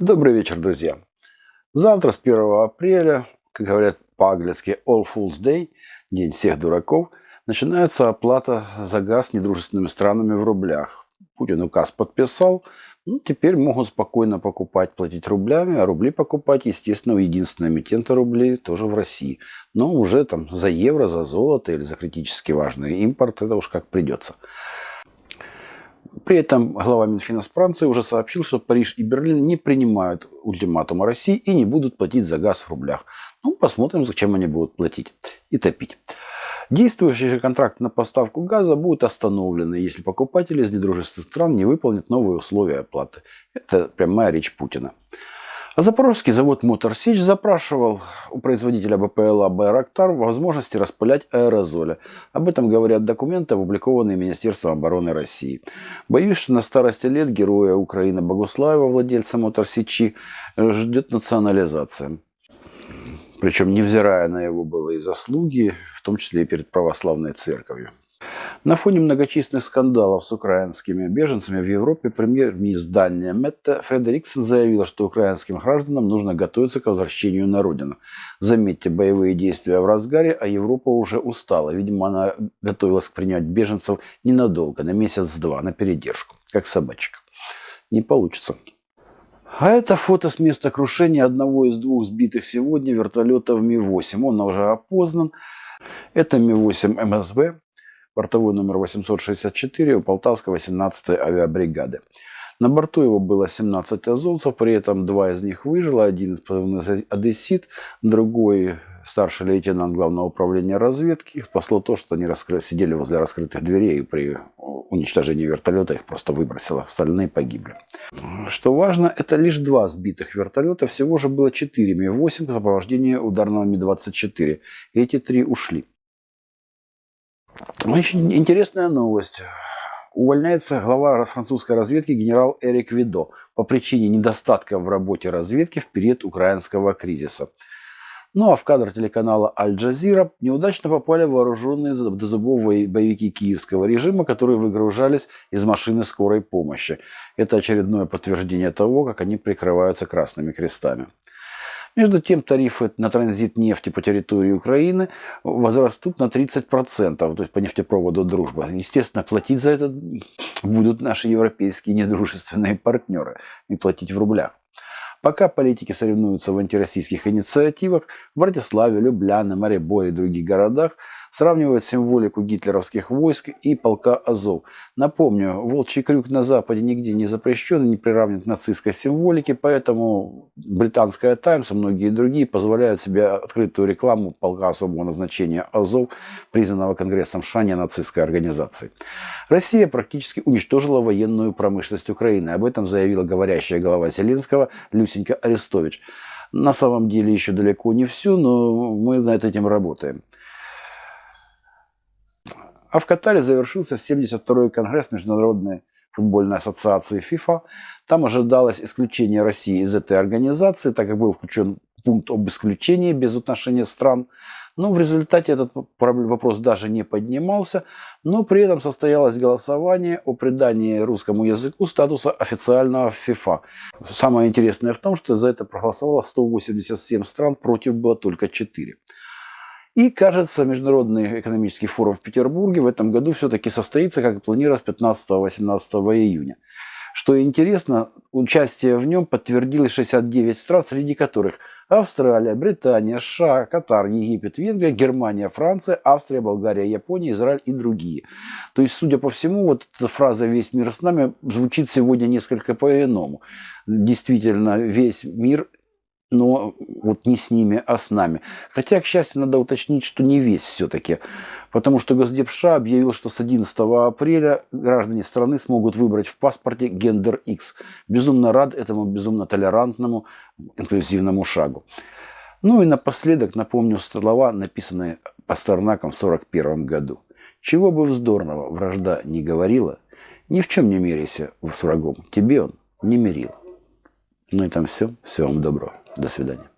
Добрый вечер, друзья. Завтра, с 1 апреля, как говорят по-английски All Fools Day, День всех дураков, начинается оплата за газ недружественными странами в рублях. Путин указ подписал, ну, теперь могут спокойно покупать, платить рублями, а рубли покупать, естественно, у единственного эмитента рублей тоже в России. Но уже там за евро, за золото или за критически важный импорт, это уж как придется. При этом глава Минфина Франции уже сообщил, что Париж и Берлин не принимают ультиматума России и не будут платить за газ в рублях. Ну, посмотрим, зачем они будут платить и топить. Действующий же контракт на поставку газа будет остановлен, если покупатели из недружественных стран не выполнят новые условия оплаты. Это прямая речь Путина. А Запорожский завод Моторсич запрашивал у производителя БПЛА «Байрактар» возможности распылять аэрозоли. Об этом говорят документы, опубликованные Министерством обороны России. Боюсь, что на старости лет героя Украины Богуслаева, владельца Моторсичи, ждет национализация. Причем невзирая на его былые заслуги, в том числе и перед православной церковью. На фоне многочисленных скандалов с украинскими беженцами в Европе премьер-министр Дания Метте Фредериксон заявила, что украинским гражданам нужно готовиться к возвращению на родину. Заметьте, боевые действия в разгаре, а Европа уже устала. Видимо, она готовилась принять беженцев ненадолго, на месяц-два, на передержку, как собачка. Не получится. А это фото с места крушения одного из двух сбитых сегодня вертолетов Ми-8. Он уже опознан. Это Ми-8 МСБ бортовой номер 864 у Полтавской 18-й авиабригады. На борту его было 17 азовцев, при этом два из них выжило, один из позывных одессит, другой старший лейтенант главного управления разведки. Их спасло то, что они раскры... сидели возле раскрытых дверей и при уничтожении вертолета их просто выбросило. Остальные погибли. Что важно, это лишь два сбитых вертолета. Всего же было 4 Ми-8 в сопровождении ударного Ми-24. Эти три ушли. Очень интересная новость. Увольняется глава французской разведки генерал Эрик Видо по причине недостатка в работе разведки в период украинского кризиса. Ну а в кадр телеканала Аль-Джазира неудачно попали вооруженные до зубов боевики киевского режима, которые выгружались из машины скорой помощи. Это очередное подтверждение того, как они прикрываются красными крестами. Между тем, тарифы на транзит нефти по территории Украины возрастут на 30%, то есть по нефтепроводу «Дружба». Естественно, платить за это будут наши европейские недружественные партнеры и платить в рублях. Пока политики соревнуются в антироссийских инициативах, в Братиславе, Любляне, Мариборе и других городах сравнивают символику гитлеровских войск и полка Азов. Напомню, волчий крюк на Западе нигде не запрещен и не приравнен к нацистской символике, поэтому британская Таймс и многие другие позволяют себе открытую рекламу полка особого назначения Азов, признанного Конгрессом США нацистской организацией. Россия практически уничтожила военную промышленность Украины. Об этом заявила говорящая глава Зеленского Люся Люсенька Арестович. На самом деле еще далеко не все, но мы над этим работаем. А в Катаре завершился 72-й конгресс Международной футбольной ассоциации ФИФА. Там ожидалось исключение России из этой организации, так как был включен пункт об исключении без отношения стран. Но в результате этот вопрос даже не поднимался, но при этом состоялось голосование о придании русскому языку статуса официального ФИФА. Самое интересное в том, что за это проголосовало 187 стран, против было только 4. И, кажется, Международный экономический форум в Петербурге в этом году все-таки состоится, как и планировалось, 15-18 июня. Что интересно, участие в нем подтвердилось 69 стран, среди которых Австралия, Британия, США, Катар, Египет, Венгрия, Германия, Франция, Австрия, Болгария, Япония, Израиль и другие. То есть, судя по всему, вот эта фраза «весь мир с нами» звучит сегодня несколько по-иному. Действительно, весь мир но вот не с ними, а с нами. Хотя, к счастью, надо уточнить, что не весь все-таки. Потому что Госдеп США объявил, что с 11 апреля граждане страны смогут выбрать в паспорте гендер X. Безумно рад этому безумно толерантному инклюзивному шагу. Ну и напоследок напомню слова, написанные Пастернаком в 1941 году. Чего бы вздорного вражда не говорила, ни в чем не меряйся с врагом, тебе он не мерил. Ну и там все. Всего вам доброго. До свидания.